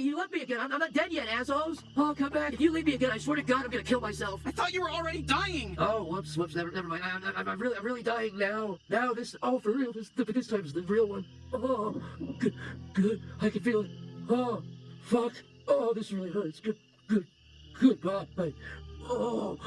You left me again. I'm, I'm not dead yet, assholes. Oh, come back. If you leave me again, I swear to God, I'm gonna kill myself. I thought you were already dying! Oh, whoops, whoops, never, never mind. I, I, I'm really, I'm really dying now. Now, this, oh, for real, this, this time the real one. Oh, good, good. I can feel it. Oh, fuck. Oh, this really hurts. Good, good, good. Bye. Oh,